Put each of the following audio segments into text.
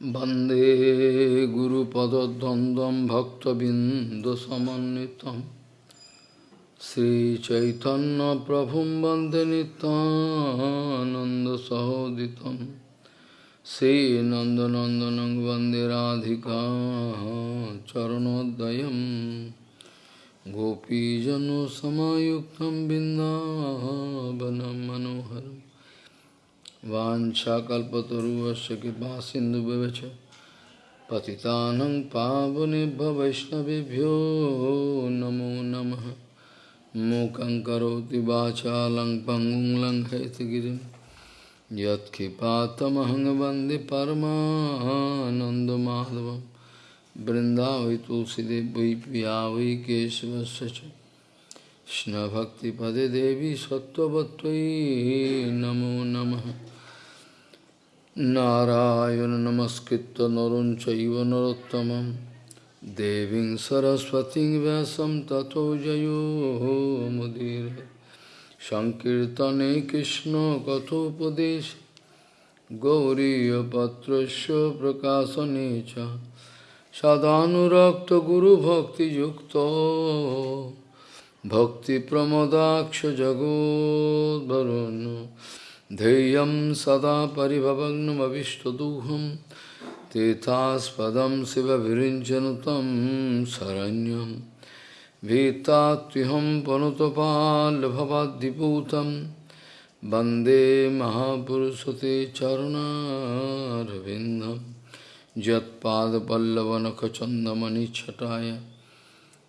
वंदे गुरुपदद्वन्द्वं भक्तबिन्दुसमन्वितं श्रीचैतन्यप्रभुं वंदे नितानन्दसहोदितं श्रीनन्दनन्दनं वंदे राधिका चरणोदयं गोपीजनसमायुक्तं बिन्दावनं मनोहरम् वाञ्छाकल्पतरुवस्य कृपा सिन्धुभ्यश्च पतितानं पावनेभ्य वैष्णवेभ्यो नमो नमः। मूकं करोति वाचालं पङ्गुं लङ्घयतगिरिं। यत्कृपातमहं वंदे परमानन्दमाधवं। वै केशवस्य च। कृष्णभक्तिपदे देवी सत्त्ववत्त्वयि नमो नमः। नारायण नमस्कृत्य नरं चैव देवीं सरस्वतीं व्यासं ततो जयो मुदीर। सङ्कीर्तने कृष्णकथोपदेश गौरीयपत्रस्य प्रकाशने च। सदानुरक्तगुरुभक्तियुक्तो। भक्तिप्रमदाक्षजगोद्वरुन् ध्येयं सदा परिभवग्नमविष्टदुहं, तीर्थास्पदं शिवभिरिञ्चन तं शरण्यं। भीतात्युहं पनुतपाल्भवाद्दिपूतं वंदे महापुरुषते चरुणारविन्दं। यत्पादपल्लवनखचन्दमणिच्छटाय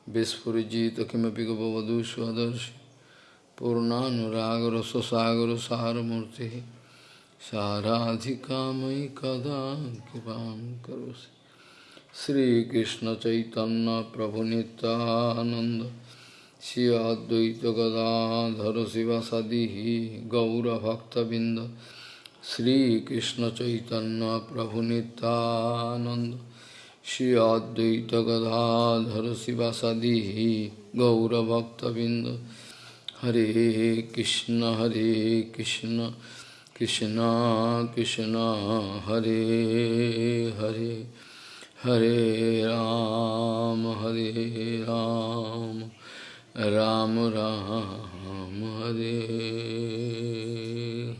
विस्फुजित किमपि गपवधू स्वदर्शि पूर्णानुरागर स्वसागर सारमूर्ति साराधिका मयि कदा कृपा करोसि। श्रीकृष्ण चैतन्य प्रभु नित्यानंद श्री अद्वैत गदाधर शिवसदी गौरभक्तबिंद श्रीकृष्ण चैतन्य प्रभु नित्यानंद श्री अद्वैत गदाधर शिवासादि गौरभक्तबिंद हरे कृष्ण हरे कृष्ण कृष्ण कृष्ण, हरे हरे हरे राम हरे राम राम राम, हरे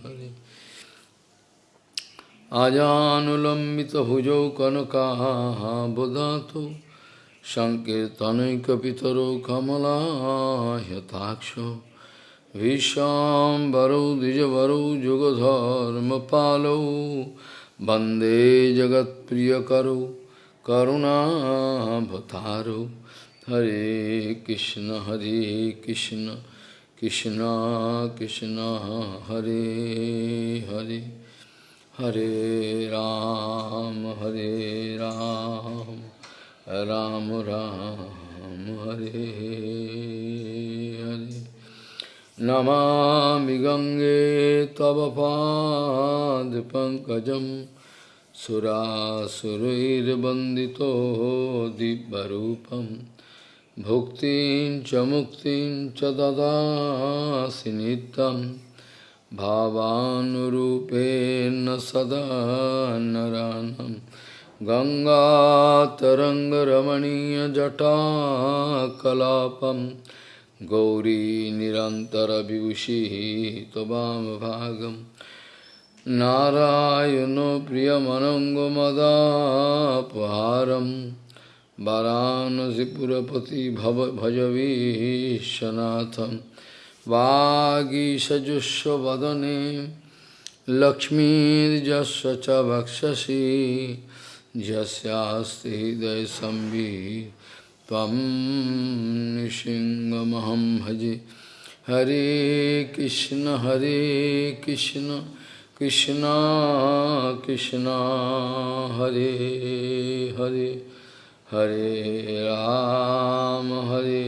हरे। आजानुलंबित अजानुलम्बितभुजौ कनकाबुधातु सङ्कीर्तनैकपितरो कमलायताक्षो। विशाम्बरौ द्विजवरौ जुगधर्मपालौ वन्दे जगत्प्रियकरौ करुणाभतारौ हरे कृष्ण हरे कृष्ण कृष्ण कृष्ण हरे हरे हरे राम हरे राम राम राम हरे हरे नमामि गङ्गे तव पादपङ्कजं सुरासुरैर्वन्दितो दिव्यरूपं। भुक्तिं च मुक्तिं च ददासि नित्यम् भावानुरूपेण सदा नरानं। गङ्गातरङ्गरमणीयजटाकलापं। गौरी निरन्तरविभूषिः त्ववामभागं नारायणो प्रियमनङ्गमदापहारं वरानसिपुरपति भव भजवीशनाथम्। वागीषजुष्वदने लक्ष्मीर्जस्व च वक्षसि। यस्यास्ति हृदयसंवि त्वं निशिङ्गमहं भजे हरे कृष्ण हरे कृष्ण कृष्ण कृष्ण हरे हरे हरे राम हरे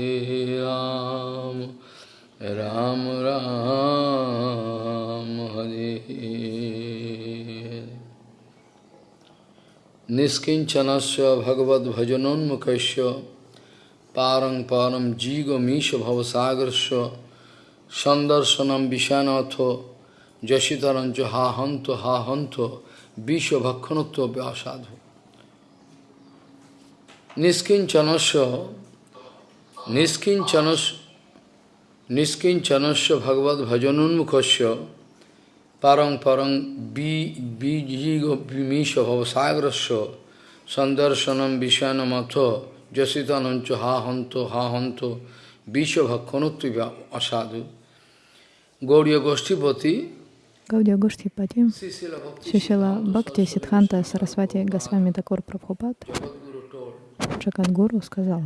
राम राम राम हरे निष्किञ्चनस्य পারং পরম জীগ মিশ ভবসাগর্ষ সন্দর্শনম বিষানথ যশিতরঞ্চ হা হন্ত হা হন্ত বিষ ভক্ষণত্ব অসাধু নিষ্কিঞ্চনস্য নিষ্কিঞ্চনস নিষ্কিঞ্চনস্য ভগবত ভজনোন্মুখস্য পারং পরং বীজিগ বিমিষ ভবসাগরস্য সন্দর্শনম বিষানমথ Jasitanancha Ha Hanto Ha Hanto Visha Bhakkanatva Asadu Gauriya Goshtipati Гаудия Гоштхипати, Шишила Бхакти Сидханта Сарасвати Госвами Такур Прабхупад, Джакадгуру сказал,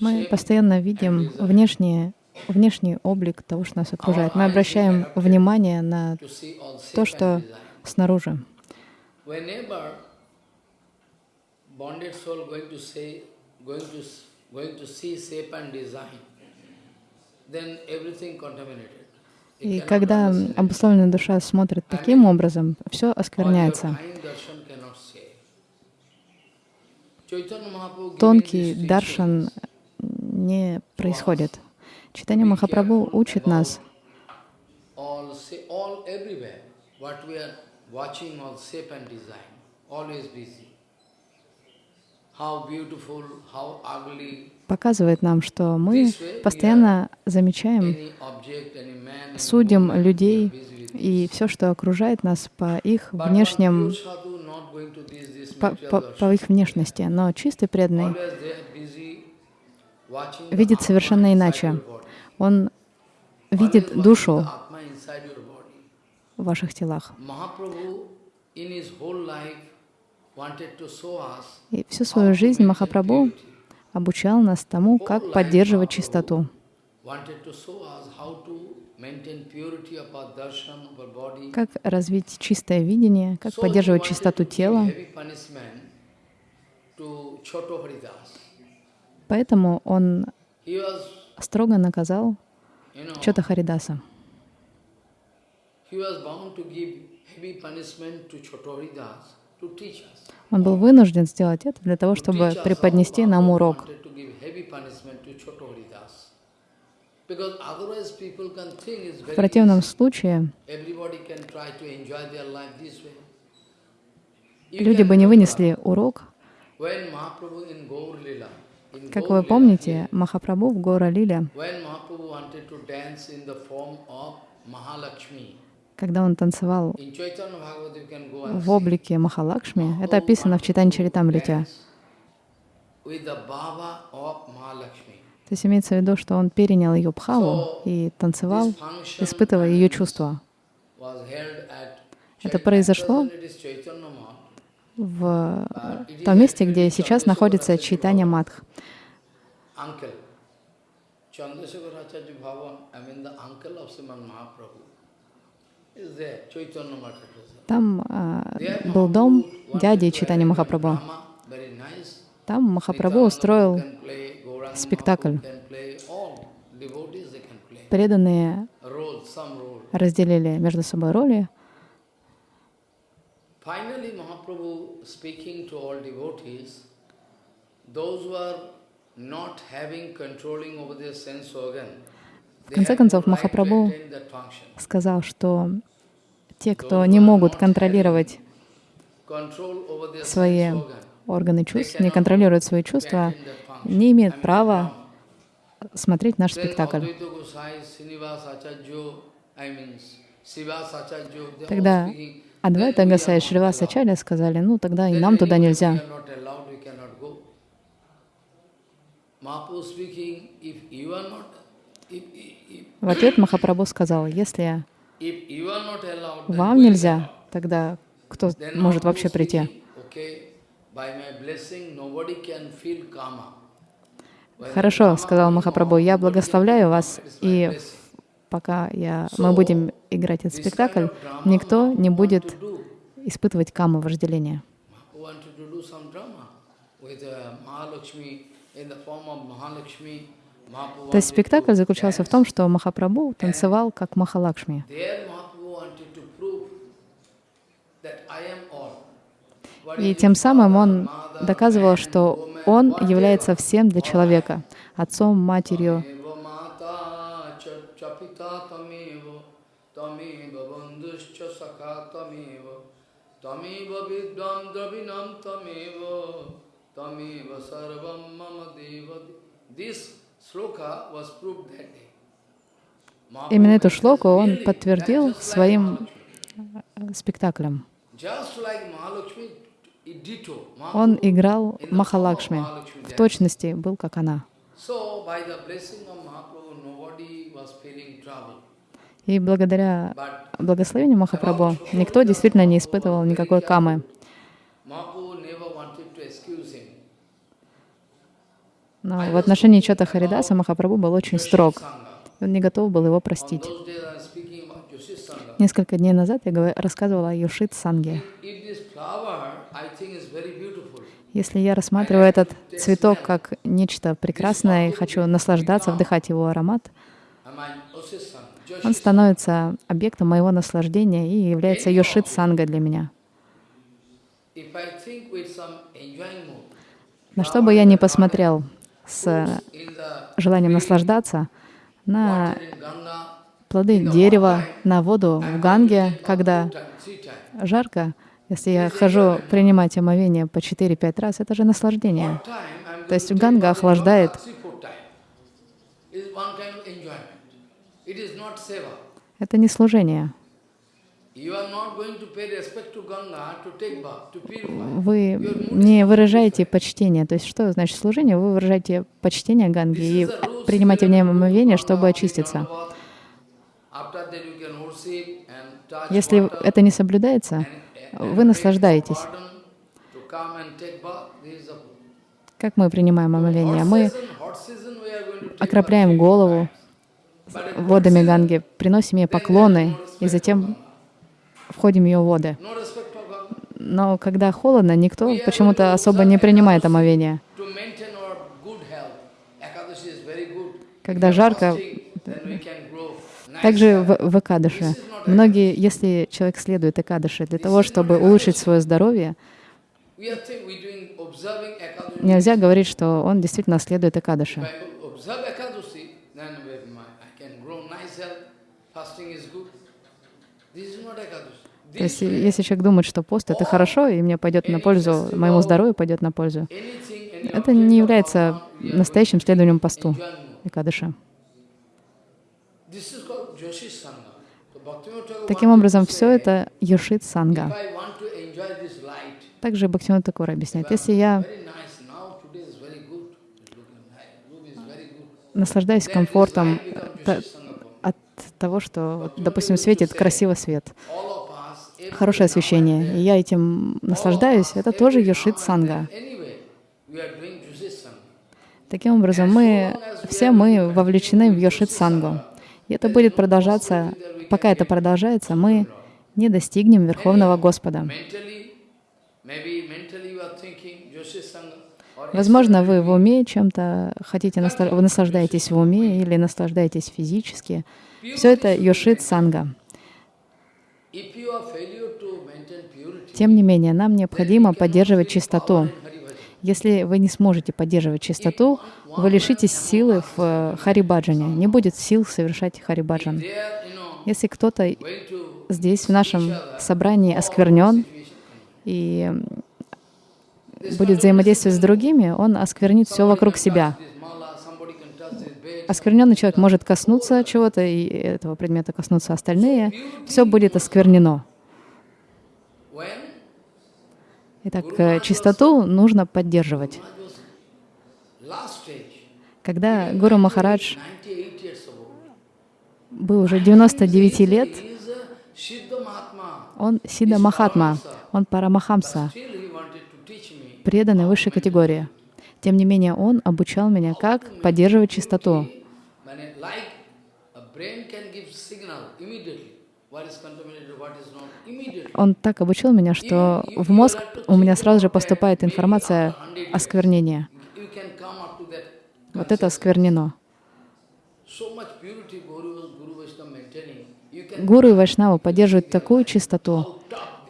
мы постоянно видим внешнее, внешний облик того, что нас окружает. Мы обращаем внимание на то, что снаружи. И когда обусловленная душа смотрит таким образом, все оскверняется. Тонкий даршан не происходит. Читание Махапрабху учит нас показывает нам, что мы постоянно замечаем, судим людей и все, что окружает нас по их внешним, по, по, по их внешности. Но чистый преданный видит совершенно иначе. Он видит душу в ваших телах. И всю свою жизнь Махапрабху обучал нас тому, как поддерживать чистоту. Как развить чистое видение, как поддерживать чистоту тела. Поэтому он строго наказал Чота Харидаса. Он был вынужден сделать это для того, чтобы преподнести нам урок. В противном случае люди бы не вынесли урок. Как вы помните, Махапрабху в Гора Лиле когда он танцевал в облике Махалакшми, это описано в Читане Чаритамрите. То есть имеется в виду, что он перенял ее бхаву и танцевал, испытывая ее чувства. Это произошло в том месте, где сейчас находится Чайтанья Мадх. Там а, был дом дяди Читани Махапрабху. Там Махапрабху устроил спектакль. Преданные разделили между собой роли. В конце концов, Махапрабху сказал, что те, кто не могут контролировать свои органы чувств, не контролируют свои чувства, не имеют права смотреть наш спектакль. Тогда Адвайта Гасай и Шривас Ачарья сказали, ну тогда и нам туда нельзя. В ответ Махапрабху сказал, если вам нельзя, тогда кто может вообще прийти? Хорошо, сказал Махапрабху, я благословляю вас, и пока я, мы будем играть этот спектакль, никто не будет испытывать каму вожделения. То есть спектакль заключался в том, что Махапрабху танцевал как Махалакшми. И тем самым он доказывал, что он является всем для человека, отцом, матерью, Именно эту шлоку он подтвердил своим э, спектаклем. Он играл Махалакшми, в точности был как она. И благодаря благословению Махапрабху никто действительно не испытывал никакой камы. Но в отношении Чота Харидаса Махапрабху был очень строг. Он не готов был его простить. Несколько дней назад я рассказывала о Юшит Санге. Если я рассматриваю этот цветок как нечто прекрасное и хочу наслаждаться, вдыхать его аромат, он становится объектом моего наслаждения и является Йошит Санга для меня. На что бы я ни посмотрел с желанием наслаждаться, на плоды дерева, на воду в Ганге, когда жарко, если я хожу принимать омовение по 4-5 раз, это же наслаждение. То есть Ганга охлаждает. Это не служение. Вы не выражаете почтение. То есть что значит служение? Вы выражаете почтение Ганге и принимаете в ней омовение, чтобы очиститься. Если это не соблюдается, вы наслаждаетесь. Как мы принимаем омовение? Мы окропляем голову водами Ганги, приносим ей поклоны и затем входим в ее воды. Но когда холодно, никто почему-то особо не принимает омовение. Когда жарко, также в, в Экадыше. Многие, если человек следует Экадыше для того, чтобы улучшить свое здоровье, нельзя говорить, что он действительно следует Экадыше. То есть, если человек думает, что пост — это хорошо, и мне пойдет на пользу, моему здоровью пойдет на пользу, это не является настоящим следованием посту Экадыша. Таким образом, все это Йошит Санга. Также Бхактивinoda Такур объясняет, если я наслаждаюсь комфортом от того, что, допустим, светит красивый свет, хорошее освещение, и я этим наслаждаюсь, это тоже Йошит Санга. Таким образом, мы, все мы вовлечены в Йошит Сангу. И это будет продолжаться, пока это продолжается, мы не достигнем Верховного Господа. Возможно, вы в уме чем-то хотите, вы наслаждаетесь в уме или наслаждаетесь физически. Все это Йошит Санга. Тем не менее, нам необходимо поддерживать чистоту. Если вы не сможете поддерживать чистоту, вы лишитесь силы в э, харибаджане, не будет сил совершать харибаджан. Если кто-то здесь, в нашем собрании, осквернен и будет взаимодействовать с другими, он осквернит все вокруг себя. Оскверненный человек может коснуться чего-то, и этого предмета коснутся остальные. Все будет осквернено. Итак, э, чистоту нужно поддерживать. Когда Гуру Махарадж был уже 99 лет, он Сида Махатма, он Парамахамса, преданный высшей категории. Тем не менее, он обучал меня, как поддерживать чистоту. Он так обучил меня, что в мозг у меня сразу же поступает информация осквернения. Вот это осквернено. Гуру и Вайшнава поддерживают такую чистоту,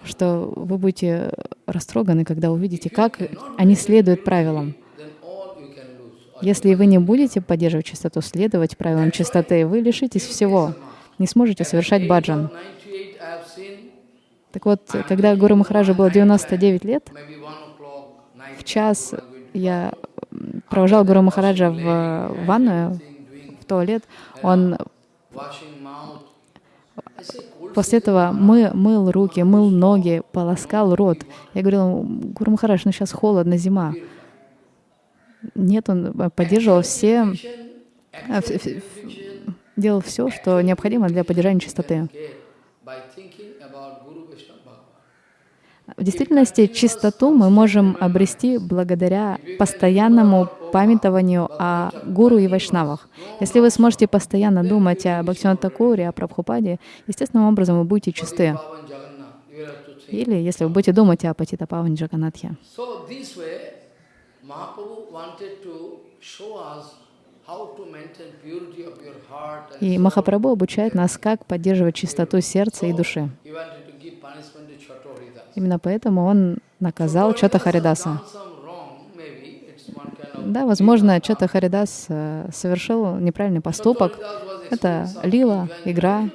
что вы будете растроганы, когда увидите, как они следуют правилам. Если вы не будете поддерживать чистоту, следовать правилам чистоты, вы лишитесь всего, не сможете совершать баджан. Так вот, когда Гуру Махараджа было 99 лет, в час я провожал Гуру Махараджа в ванную, в туалет, он после этого мы, мыл руки, мыл ноги, полоскал рот. Я говорил, Гуру Махарадж, ну сейчас холодно, зима. Нет, он поддерживал все, э, делал все, что необходимо для поддержания чистоты. В действительности чистоту мы можем обрести благодаря постоянному памятованию о гуру и вайшнавах. Если вы сможете постоянно думать о Бхактиван Такуре, о Прабхупаде, естественным образом вы будете чисты. Или если вы будете думать о Патита Паване Джаганатхе. И Махапрабху обучает нас, как поддерживать чистоту сердца и души. Именно поэтому он наказал Чата Харидаса. Да, возможно, Чата Харидас э, совершил неправильный поступок. Это лила, игра.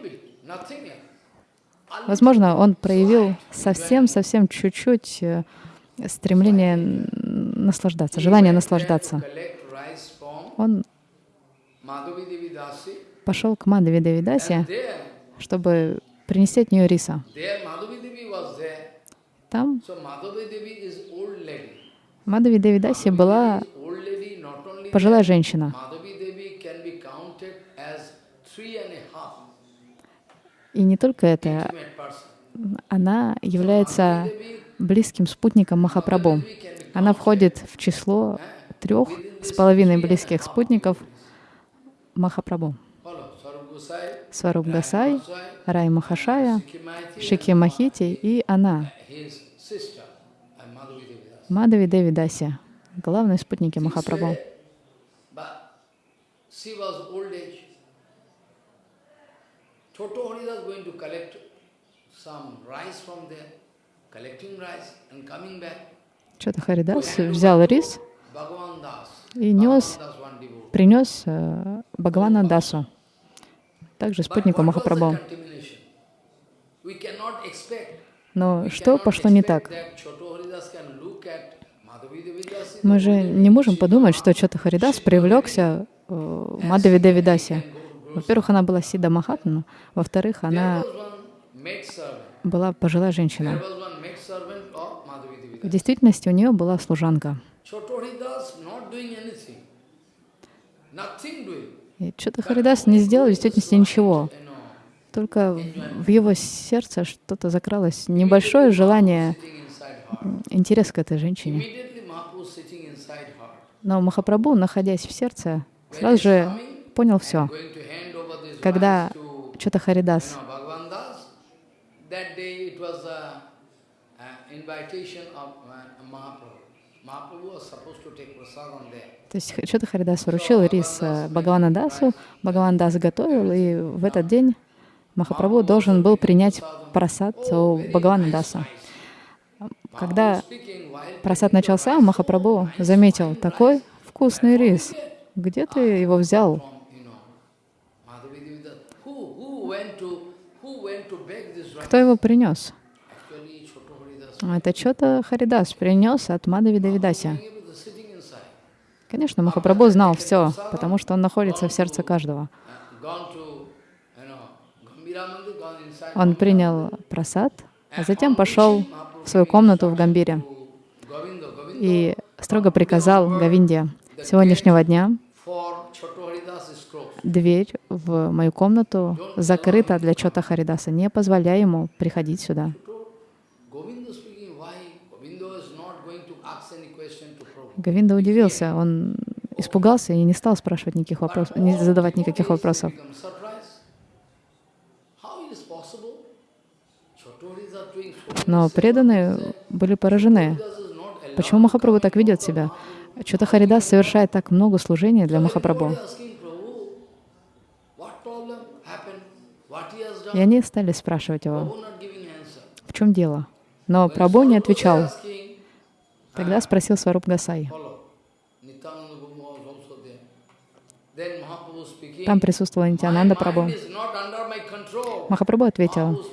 Возможно, он проявил совсем-совсем чуть-чуть э, стремление наслаждаться, желание наслаждаться. Он пошел к Мадхави Девидасе, чтобы принести от нее риса. Там Мадхави Девидаси была пожилая женщина. И не только это, она является близким спутником Махапрабху. Она входит в число трех с половиной близких спутников Махапрабху. Сваруб Гасай, Рай Махашая, Шики Махити и она, Мадави Деви Даси, главные спутники Махапрабху. Some rice from there, collecting rice and coming back. Чата Харидас взял рис и нес, принес э, Бхагавана Дасу, также спутнику Махапрабху. Но что пошло не так? Мы же не можем подумать, что Чата Харидас привлекся э, Мадhavi Девидасе. Во-первых, она была Сида Махатма, во-вторых, она была пожилая женщина. В действительности у нее была служанка. И Чата Харидас не сделал в действительности ничего. Только в его сердце что-то закралось, небольшое желание, интерес к этой женщине. Но Махапрабху, находясь в сердце, сразу же понял все. Когда Чата Харидас то есть Чата Харидас вручил рис э, Бхагавана Дасу, Бхагаван Дас готовил, и в этот день Махапрабху должен был принять просад у Бхагавана Даса. Когда просад начался, Махапрабху заметил, такой вкусный рис, где ты его взял? Кто его принес? Это что-то Харидас принес от Мадhavi Давидаси. Конечно, Махапрабху знал все, потому что он находится в сердце каждого. Он принял просад, а затем пошел в свою комнату в Гамбире и строго приказал Гавинде сегодняшнего дня дверь в мою комнату закрыта для Чота Харидаса. Не позволяй ему приходить сюда. Гавинда удивился, он испугался и не стал спрашивать никаких вопросов, не задавать никаких вопросов. Но преданные были поражены. Почему Махапрабху так ведет себя? Чота Харидас совершает так много служения для Махапрабху. И они стали спрашивать его, в чем дело. Но Прабху не отвечал. Тогда спросил Сваруб Гасай. Там присутствовал Нитянанда Прабhu. Махапрабху ответил,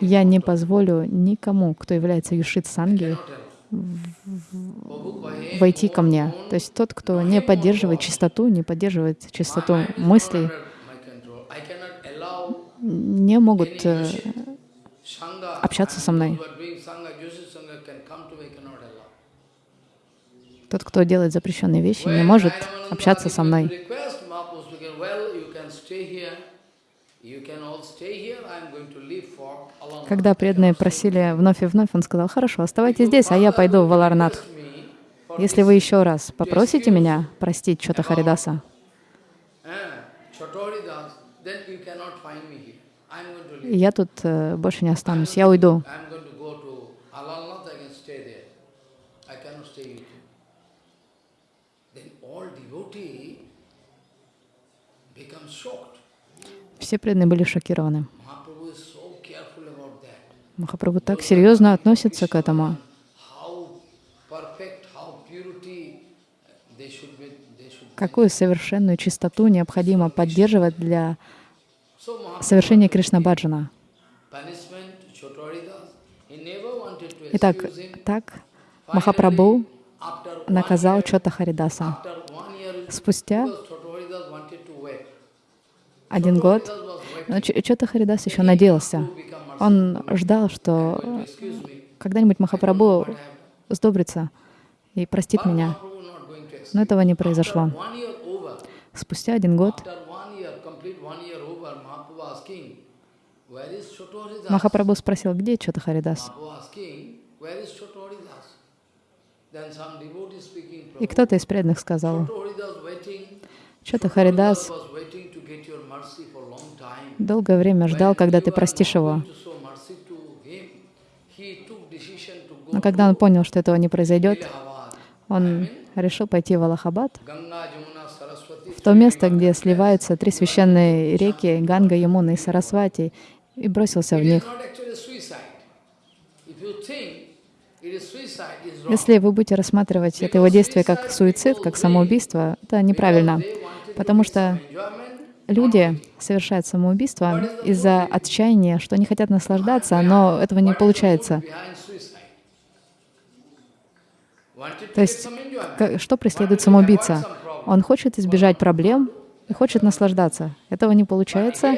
я не позволю никому, кто является Юшит Санги, войти ко мне. То есть тот, кто не поддерживает чистоту, не поддерживает чистоту мыслей, не могут э, общаться со мной. Тот, кто делает запрещенные вещи, не может общаться со мной. Когда преданные просили вновь и вновь, он сказал, хорошо, оставайтесь здесь, а я пойду в Валарнат. Если вы еще раз попросите меня простить Чота Харидаса, я тут э, больше не останусь, я уйду. Все преданные были шокированы. Махапрабху так серьезно относится к этому. Какую совершенную чистоту необходимо поддерживать для совершения Кришна-баджана. Итак, так Махапрабху наказал Чота Харидаса. Спустя один год, но Чота Харидас еще надеялся. Он ждал, что когда-нибудь Махапрабху сдобрится и простит меня. Но этого не произошло. Спустя один год Махапрабху спросил, где Чота Харидас? И кто-то из преданных сказал, Чота Харидас долгое время ждал, когда ты простишь его. Но когда он понял, что этого не произойдет, он решил пойти в Аллахабад, в то место, где сливаются три священные реки Ганга, Ямуна и Сарасвати, и бросился в них. Если вы будете рассматривать это его действие как суицид, как самоубийство, это неправильно, потому что люди совершают самоубийство из-за отчаяния, что они хотят наслаждаться, но этого не получается. То есть, что преследует самоубийца? Он хочет избежать проблем и хочет наслаждаться. Этого не получается,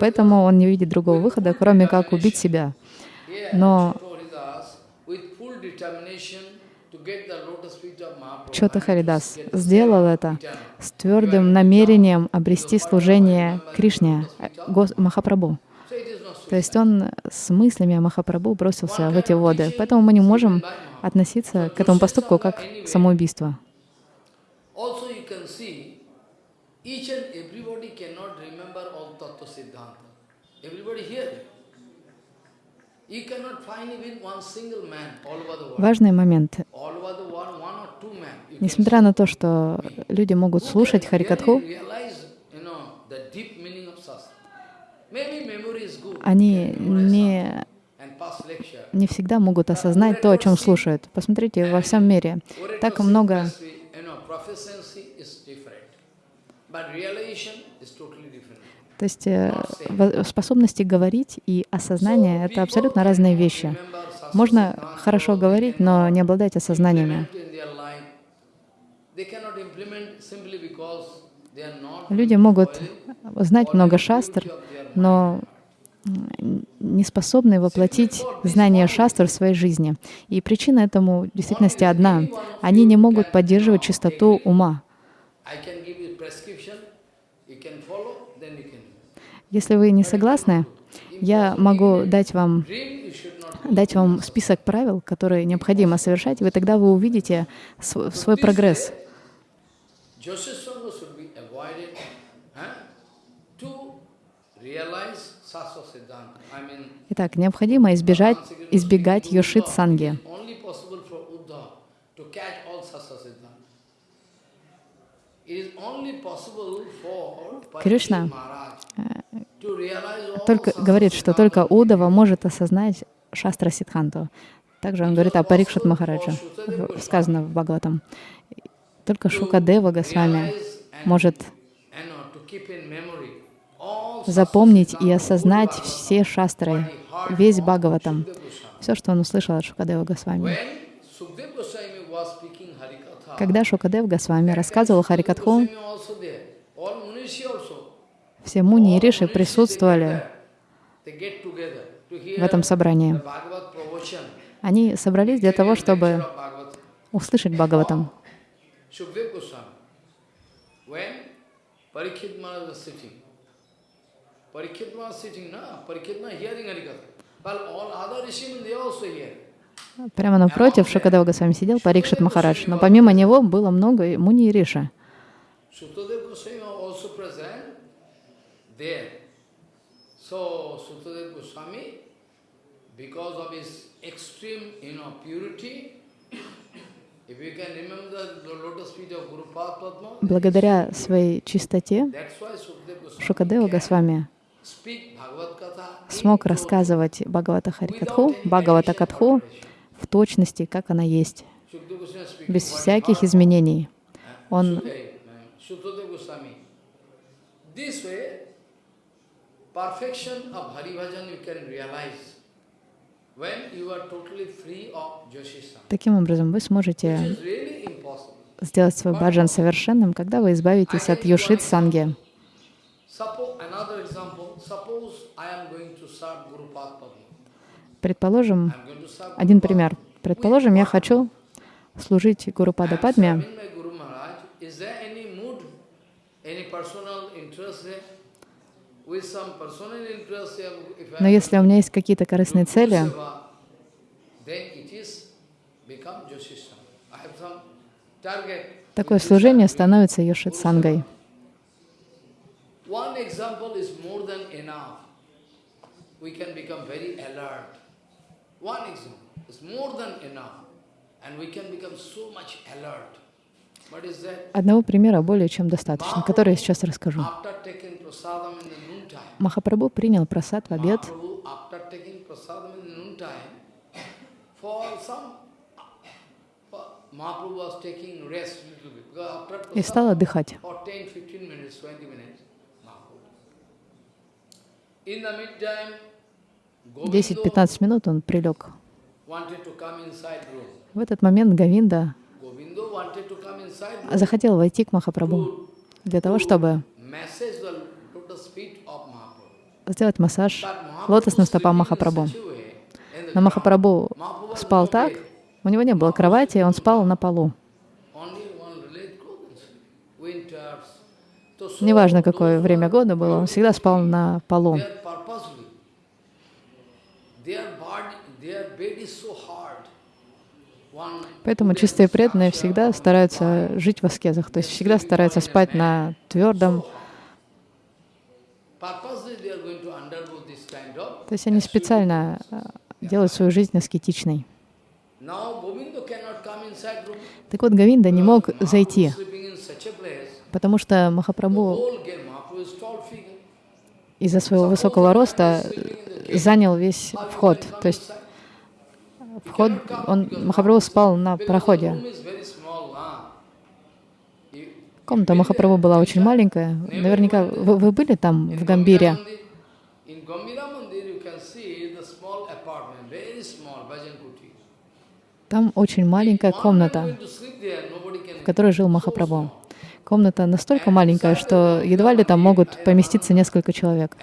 поэтому он не видит другого выхода, кроме как убить себя. Но Чота Харидас сделал это с твердым намерением обрести служение Кришне, Махапрабху. То есть он с мыслями о Махапрабху бросился в эти воды. Поэтому мы не можем относиться к этому поступку как самоубийство. Важный момент. Несмотря на то, что люди могут слушать Харикатху, они не, не всегда могут осознать то, о чем слушают. Посмотрите, во всем мире так много то есть э, способности говорить и осознание — это абсолютно разные вещи. Можно хорошо говорить, но не обладать осознаниями. Люди могут знать много шастр, но не способны воплотить знания шастр в своей жизни. И причина этому в действительности одна. Они не могут поддерживать чистоту ума. Если вы не согласны, я могу дать вам, дать вам список правил, которые необходимо совершать, и вы тогда вы увидите свой, свой прогресс. Итак, необходимо избежать, избегать йошит санги. Кришна, только говорит, что только Удава может осознать Шастра Сидханту. Также он говорит о Парикшат Махараджа, сказано в Бхагаватам. Только Шукадева Госвами может запомнить и осознать все шастры, весь Бхагаватам, все, что он услышал от Шукадева Госвами. Когда Шукадев Госвами рассказывал Харикатху, все муни и риши присутствовали в этом собрании. Они собрались для того, чтобы услышать Бхагаватам. Прямо напротив Шукадева Госвами сидел Парикшит Махарадж, но помимо него было много муни и риши. So Sutadev Goswami, because of his extreme, you know, purity, Благодаря своей чистоте Шукадева Госвами смог рассказывать Бхагавата Харикатху, Бхагавата Катху в точности, как она есть, без всяких изменений. Он Таким образом, вы сможете сделать свой баджан совершенным, когда вы избавитесь от юшит санги. Предположим, один пример. Предположим, я хочу служить Гуру Пада Падме, но если у меня есть какие-то корыстные цели, такое служение становится йошит-сангой. Одного примера более чем достаточно, который я сейчас расскажу. Махапрабху принял просад в обед и стал отдыхать. 10-15 минут он прилег. В этот момент Гавинда захотел войти к Махапрабху для того, чтобы сделать массаж лотосным стопам Махапрабху. Но Махапрабху спал так, у него не было кровати, он спал на полу. Неважно, какое время года было, он всегда спал на полу. Поэтому чистые преданные всегда стараются жить в аскезах, то есть всегда стараются спать на твердом. То есть они специально э, делают свою жизнь аскетичной. Так вот, Гавинда не мог зайти, потому что Махапрабху из-за своего высокого роста занял весь вход. То есть вход, он, Махапрабху спал на проходе. Комната Махапрабху была очень маленькая. Наверняка вы, вы были там, в Гамбире? Там очень маленькая комната, в которой жил Махапрабху. Комната настолько маленькая, что едва ли там могут поместиться несколько человек.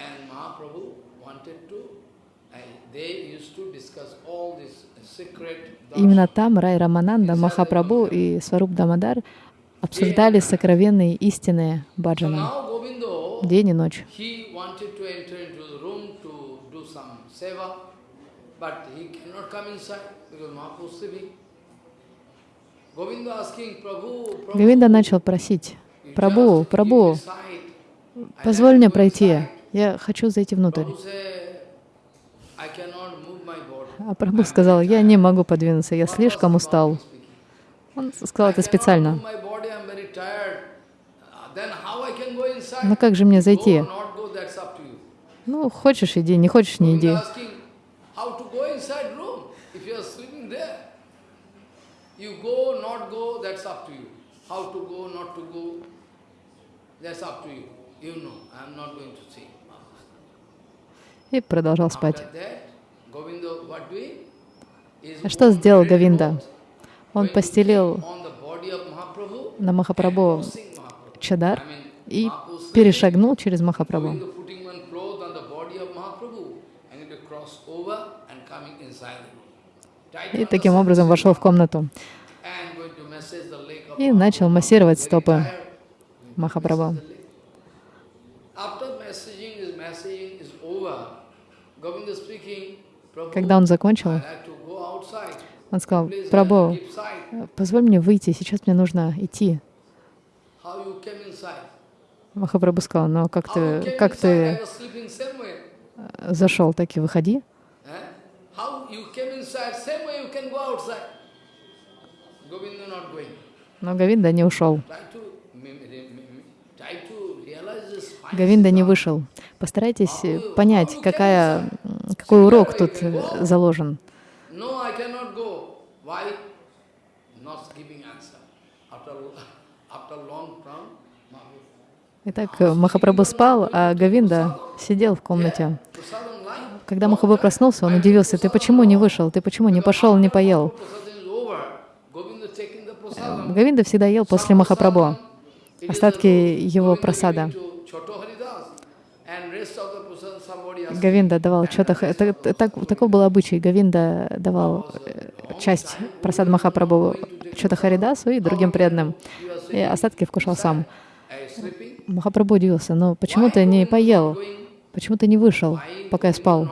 Именно там Рай Рамананда, Махапрабху и Сваруб Дамадар обсуждали сокровенные истины баджана день и ночь. Говинда начал просить, «Прабу, Прабу, позволь мне пройти, я хочу зайти внутрь». А Прабху сказал, я не могу подвинуться, я слишком устал. Он сказал это специально. Но как же мне зайти? Ну, хочешь, иди, не хочешь, не иди. И продолжал спать. А что сделал Гавинда? Он постелил на Махапрабху чадар и перешагнул через Махапрабху. И таким образом вошел в комнату и начал массировать стопы Махапрабху. Когда он закончил, он сказал, Прабху, позволь мне выйти, сейчас мне нужно идти. Махапрабху сказал, но как ты, как ты зашел, так и выходи. Но Гавинда не ушел. Гавинда не вышел. Постарайтесь понять, какая, какой урок тут заложен. Итак, Махапрабху спал, а Гавинда сидел в комнате. Когда Махапрабху проснулся, он удивился, ты почему не вышел, ты почему не пошел, не поел? Гавинда всегда ел после Махапрабху, остатки его просада. Гавинда давал что-то, так, таков был обычай, Гавинда давал э, часть просад Махапрабху что-то Харидасу и другим преданным, и остатки вкушал сам. Махапрабху удивился, но почему ты не поел, почему ты не вышел, пока я спал?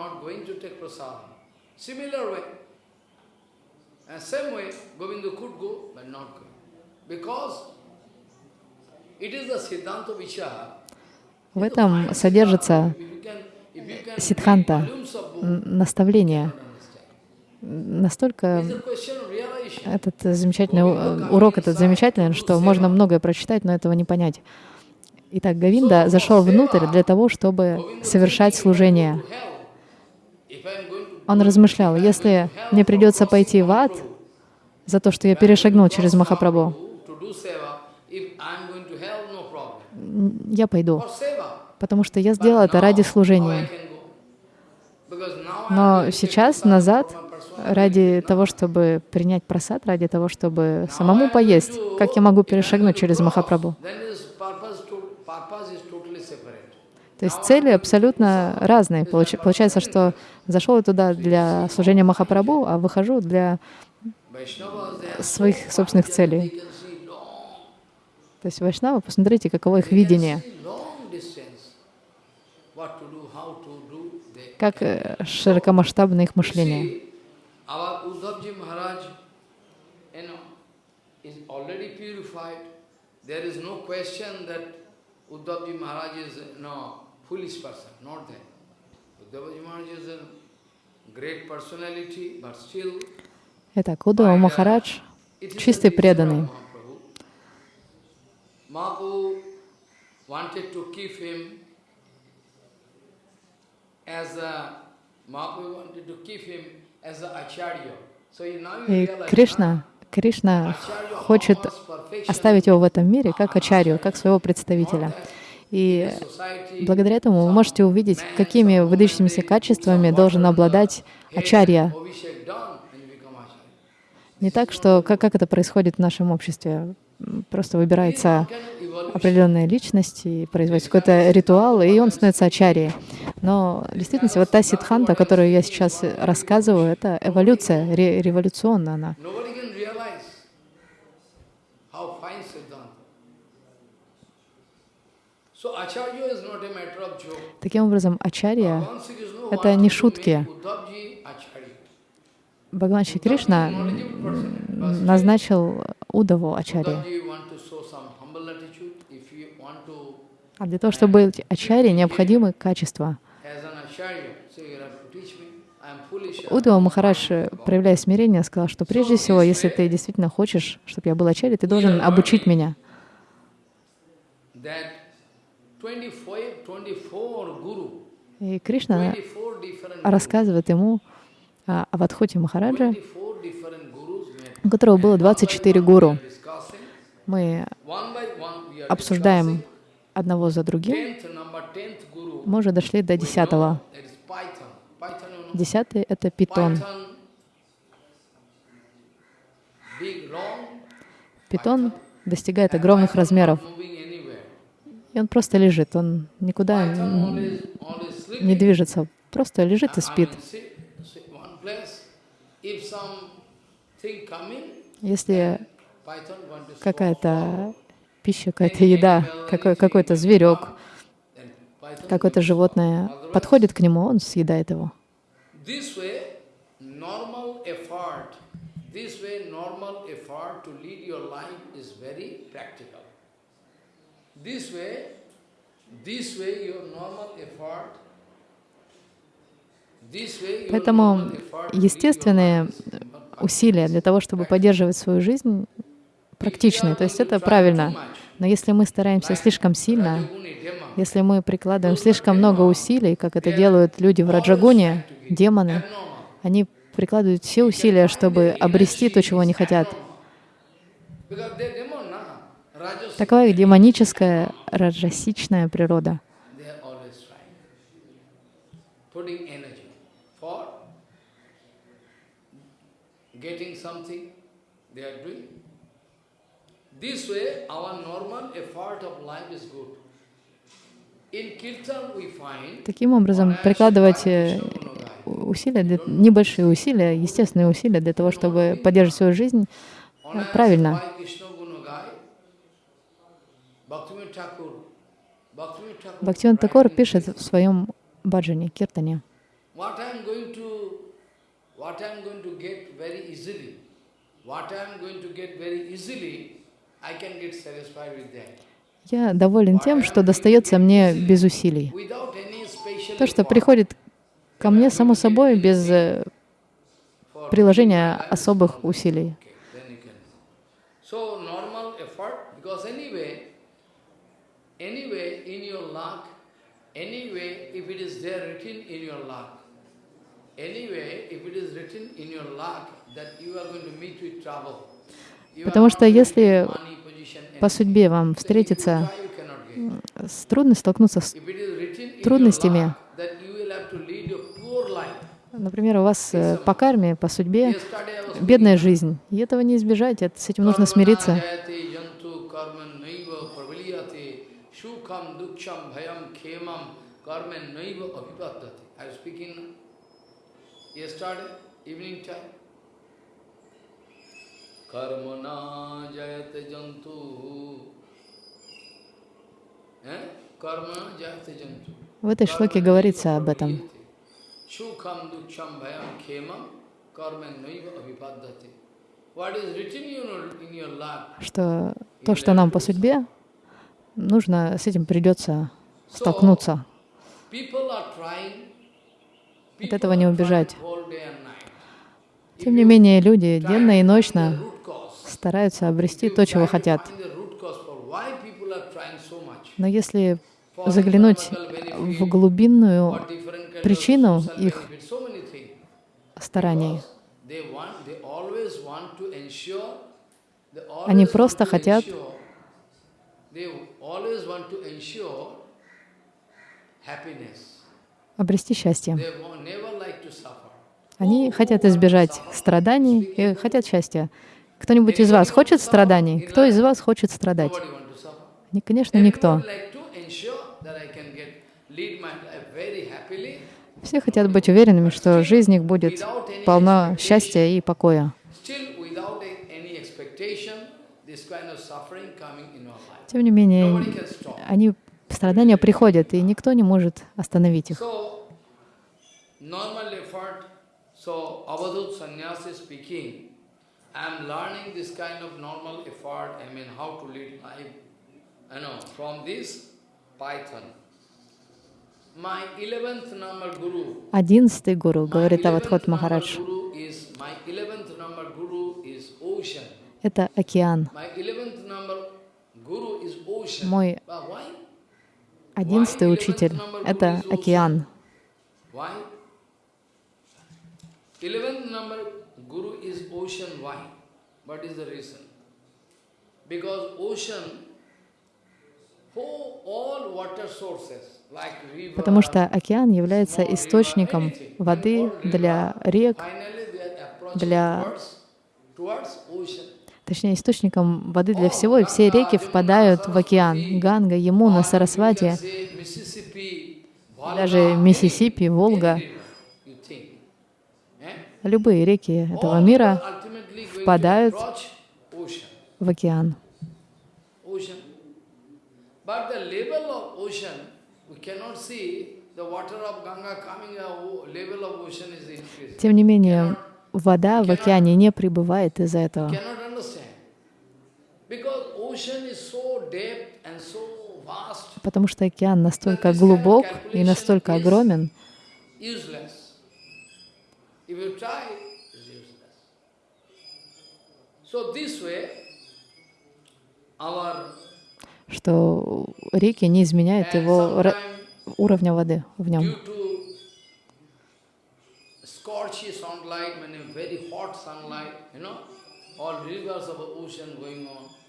В этом содержится сидханта, наставление. Настолько этот замечательный урок этот замечательный, что можно многое прочитать, но этого не понять. Итак, Гавинда зашел внутрь для того, чтобы совершать служение. Он размышлял, если мне придется пойти в ад за то, что я перешагнул через Махапрабху, я пойду, потому что я сделал это ради служения. Но сейчас, назад, ради того, чтобы принять просад, ради того, чтобы самому поесть, как я могу перешагнуть через Махапрабху? То есть цели абсолютно разные. Получается, что зашел я туда для служения Махапрабху, а выхожу для своих собственных целей. То есть Вайшнава, посмотрите, каково их видение. Как э, широкомасштабно их мышление. There is no question that Uddhavji Maharaj is no foolish person, not that. Uddhavji Maharaj is a great personality, but still. Итак, Удава Махарадж чистый преданный. Mahaprabhu wanted to keep him as a Mahaprabhu wanted to keep him as a acharya. So now you realize, Кришна Кришна хочет оставить его в этом мире как ачарью, как своего представителя. И благодаря этому вы можете увидеть, какими выдающимися качествами должен обладать ачарья. Не так, что как, как это происходит в нашем обществе. Просто выбирается определенная личность и производится какой-то ритуал, и он становится ачарьей. Но в действительности вот та сидханта, которую я сейчас рассказываю, это эволюция, ре революционная она. Таким образом, ачарья — это не шутки. Бхагаван Шри Кришна назначил Удаву ачарья. А для того, чтобы быть ачарьей, необходимы качества. Удава Махарадж, проявляя смирение, сказал, что прежде всего, если ты действительно хочешь, чтобы я был ачарьей, ты должен обучить меня. 24, 24 guru И Кришна рассказывает ему о Авадхути Махараджа, у которого было 24 гуру. Мы обсуждаем одного за другим. Мы уже дошли до десятого. Десятый — это питон. Питон достигает огромных размеров. И он просто лежит, он никуда не движется, просто лежит и спит. Если какая-то пища, какая-то еда, какой, какой-то зверек, какое-то животное подходит к нему, он съедает его. This way, normal effort, this way, normal effort your life is very practical. This way, this way, your normal effort Поэтому естественные усилия для того, чтобы поддерживать свою жизнь, практичны. То есть это правильно. Но если мы стараемся слишком сильно, если мы прикладываем слишком много усилий, как это делают люди в Раджагуне, демоны, они прикладывают все усилия, чтобы обрести то, чего они хотят. Такова их демоническая, раджасичная природа. Getting something they are doing. This way, our normal effort of life is good. Таким образом, прикладывать усилия, для, небольшие усилия, естественные усилия для того, чтобы поддерживать свою жизнь, правильно. Бхактиван Такор пишет в своем баджане, киртане. What I am going to get very easily, I can get satisfied with that. Я доволен тем, что достается мне без усилий. То, что приходит ко мне само собой, без э, приложения особых усилий. Потому что если по судьбе вам встретиться с трудностью, столкнуться с трудностями, например, у вас э, по карме, по судьбе бедная жизнь, и этого не избежать, с этим нужно смириться yesterday evening time. Karmana jayate jantu. В этой шлоке говорится об этом. Что то, что нам по судьбе, нужно, с этим придется столкнуться. От этого не убежать. Тем не менее, люди денно и ночно стараются обрести то, чего хотят. Но если заглянуть в глубинную причину их стараний, они просто хотят обрести счастье. Они хотят избежать страданий и хотят счастья. Кто-нибудь из вас хочет страданий? Кто из вас хочет страдать? Конечно, никто. Все хотят быть уверенными, что жизнь их будет полна счастья и покоя. Тем не менее, они, страдания приходят, и никто не может остановить их. Одиннадцатый гуру, говорит Авадхот Махарадж, это океан. Мой одиннадцатый учитель — это океан. Потому что океан является источником воды для рек, для-. Точнее источником воды для всего, и все реки впадают в океан. Ганга, Ямуна, Сарасвати, даже Миссисипи, Волга, любые реки этого мира впадают в океан. Тем не менее, вода в океане не прибывает из-за этого. Cannot understand. Because ocean is so deep and so vast, Потому что океан настолько глубок и настолько огромен, что реки не изменяют его уровня воды в нем. all rivers of ocean going on.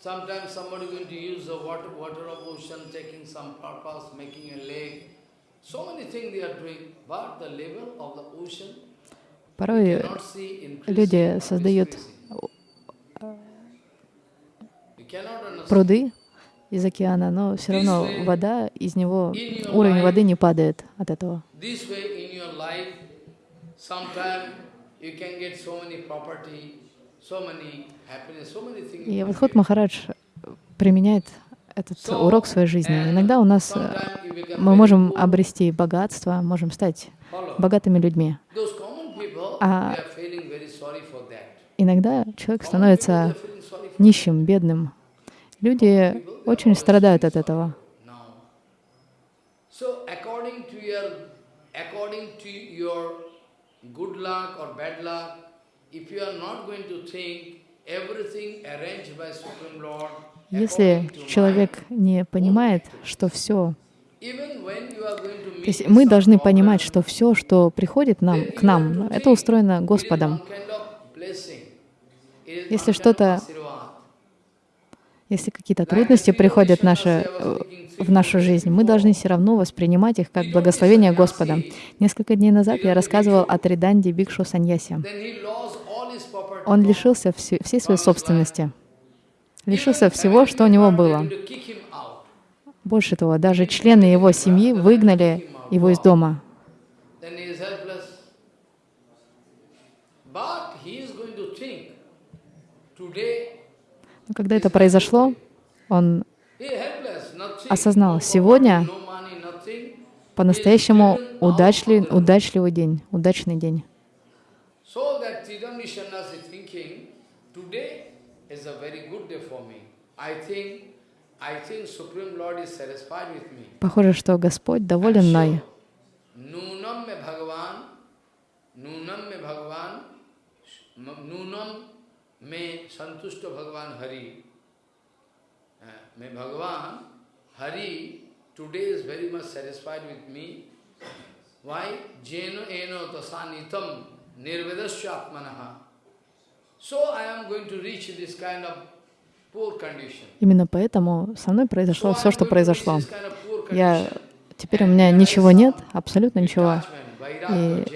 Sometimes somebody going to use the water, water of ocean, taking some purpose, making a lake. So many things they are doing, but the level of the ocean Порой люди создают пруды из океана, но все равно вода из него, уровень воды не падает от этого. This way in your life, sometime you can get so many property, И get. Махарадж применяет этот урок в своей жизни. Иногда у нас э, мы можем обрести богатство, можем стать богатыми людьми. А-. Иногда человек становится нищим, бедным. Люди очень страдают от этого. according to your good luck or bad luck, Если человек не понимает, что все, то есть мы должны понимать, что все, что приходит нам, к нам, это устроено Господом. Если что-то. Если какие-то трудности приходят в, наше, э, в нашу жизнь, мы должны все равно воспринимать их как благословение Господа. Несколько дней назад я рассказывал о Триданде Бикшу Саньясе. Он лишился все- всей своей собственности, лишился всего, что у него было. Больше того, даже члены его семьи выгнали его из дома. Но когда это произошло, он осознал, сегодня по-настоящему удачный, удачливый день, удачный день. Tridamni Sannyasi thinking, today is a very good day for me. I think, I think Supreme Lord is satisfied with me. Похоже, что Господь доволен мной. Me Bhagavan, Nunam me Bhagavan, Nunam me Santushta Bhagavan Hari. Uh, May Bhagavan, Hari, today is very much satisfied with me. Why? Jeno eno tasanitam nirvedasya atmanaha. So I am going to reach this kind of poor condition. Именно поэтому со мной произошло все, что произошло. Я теперь у меня ничего нет, абсолютно ничего. Vairagya.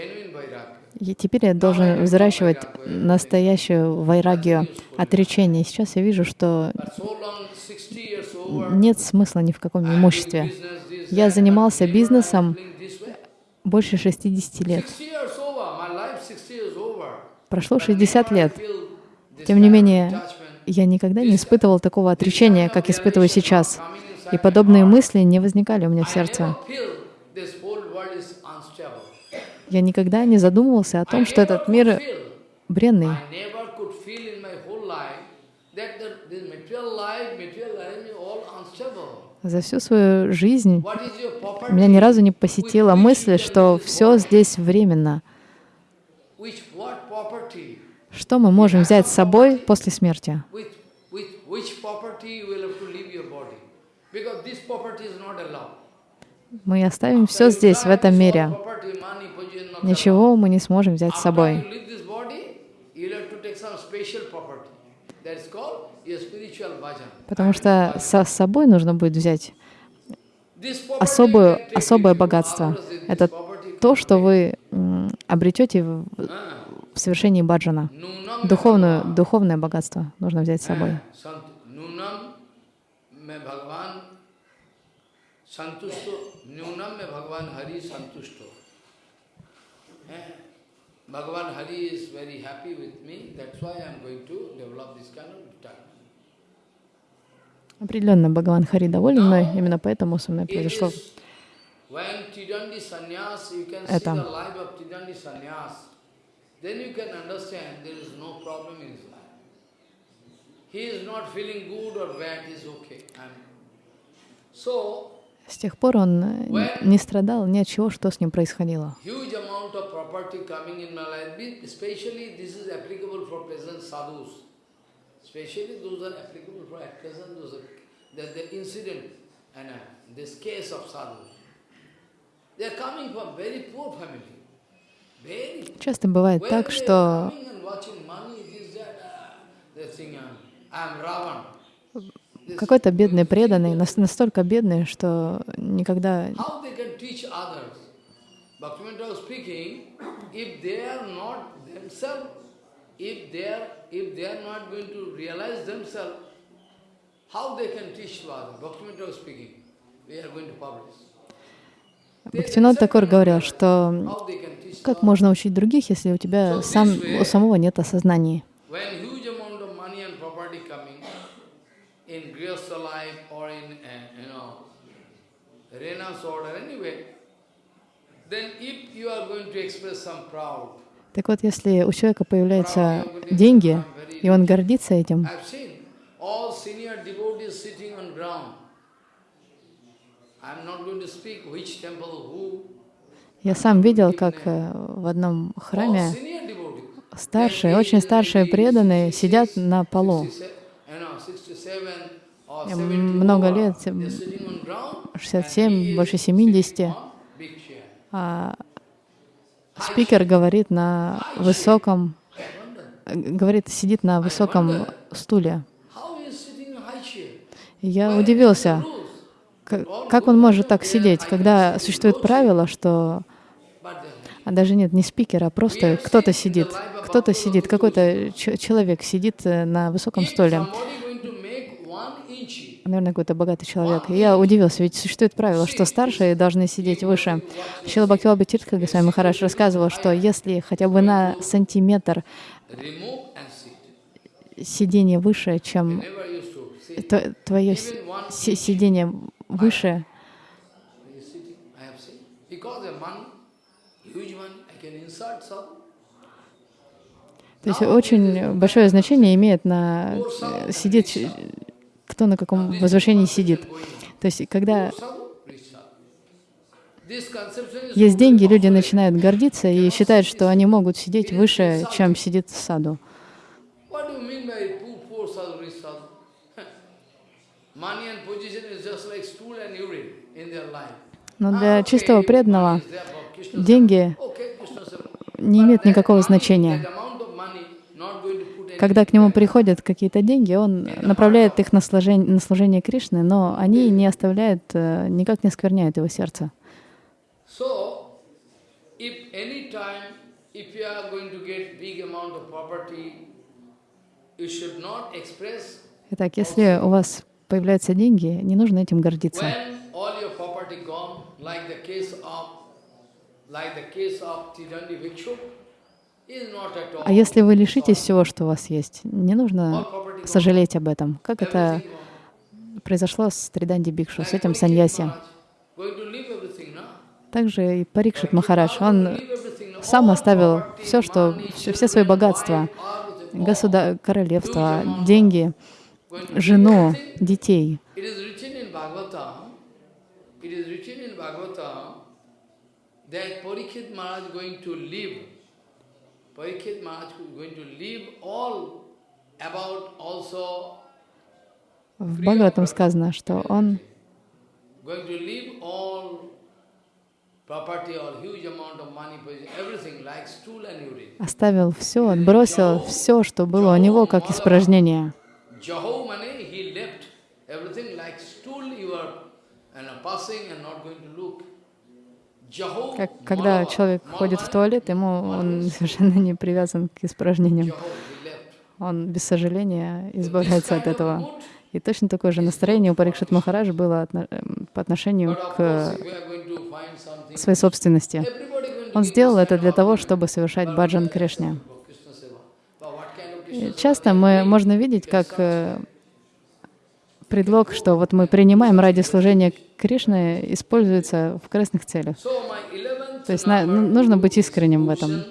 И теперь я должен взращивать настоящую вайрагию, отречение. Сейчас я вижу, что But so long, 60 years over, нет смысла ни в каком имуществе. Я занимался бизнесом больше 60 лет. 60 years over, my life 60 years over. Прошло But 60 never лет. Тем не менее, я никогда не испытывал такого отречения, как испытываю сейчас. И подобные мысли не возникали у меня в сердце. Я никогда не задумывался о том, что этот мир бренный. За всю свою жизнь меня ни разу не посетила мысль, что все здесь временно. world? Which, what property? Что мы можем взять с собой после смерти? Мы оставим все здесь, в этом мире. Ничего мы не сможем взять с собой. Потому что со собой нужно будет взять особую, особое богатство. Это то, что вы обретете в, совершении баджана. Духовную, духовное богатство нужно взять с собой. Bhagavan Hari is very happy with me, that's why I am going to develop this kind of detachment. Определенно, Бхагаван Хари доволен мной, именно поэтому со мной произошло это. С тех пор он не страдал ни от чего, что с ним происходило. Especially those are applicable for at present, those are, that the incident and uh, this case of sadhu. They are coming from very poor family. Часто бывает так, что какой-то бедный преданный, настолько бедный, что никогда how they can teach to others? Bhaktivinoda was speaking. We are going to publish. Бхактинат Такор говорил, что как можно учить других, если у тебя сам, у самого нет осознания. Proud, так вот, если у человека появляются деньги, и он гордится этим, я сам видел, как э, в одном храме старшие, очень старшие преданные сидят на полу. Много лет, 67, больше 70. А спикер говорит на высоком, говорит, сидит на высоком стуле. Я удивился, как он может так сидеть, когда существует правило, что а даже нет, не спикера, а просто кто-то сидит, кто-то сидит, какой-то человек сидит э, на высоком стуле наверное, какой-то богатый человек. И я удивился, ведь существует правило, что старшие должны сидеть выше. Шила Бхактиваба Тиртха Госвами Махараш рассказывал, что если хотя бы на сантиметр сидение выше, чем твое сидение выше, то есть очень большое значение имеет на э, сидеть кто на каком возвышении сидит. То есть, когда есть деньги, люди начинают гордиться и считают, что они могут сидеть выше, чем сидит саду. Но для чистого преданного деньги не имеют никакого значения. Когда к нему приходят какие-то деньги, он направляет их на служение, на служение Кришны, но они не оставляют, э, никак не скверняют его сердце. Итак, если у вас появляются деньги, не нужно этим гордиться. Like the case of Tidandi Bhikshu, а если вы лишитесь всего, что у вас есть, не нужно сожалеть об этом. Как это произошло с Триданди Бикшу, с этим саньяси. Также и Парикшит Махарадж, он сам оставил все, что, все, все свои богатства, государ... королевство, деньги, жену, детей. That Parikshit Maharaj going to live Parikshit Maharaj is going to leave all about also в Бхагаватам сказано, что он оставил все, отбросил все, что было у него, как испражнение. Как, когда человек ходит в туалет, ему он совершенно не привязан к испражнениям. Он без сожаления избавляется от этого. И точно такое же настроение у Парикшит Махараджа было эм, по отношению к своей собственности. Он сделал это для того, чтобы совершать баджан Кришне. часто мы можно видеть, как э, предлог, что вот мы принимаем ради служения Кришны, используется в красных целях. То есть на, ну, нужно быть искренним в этом.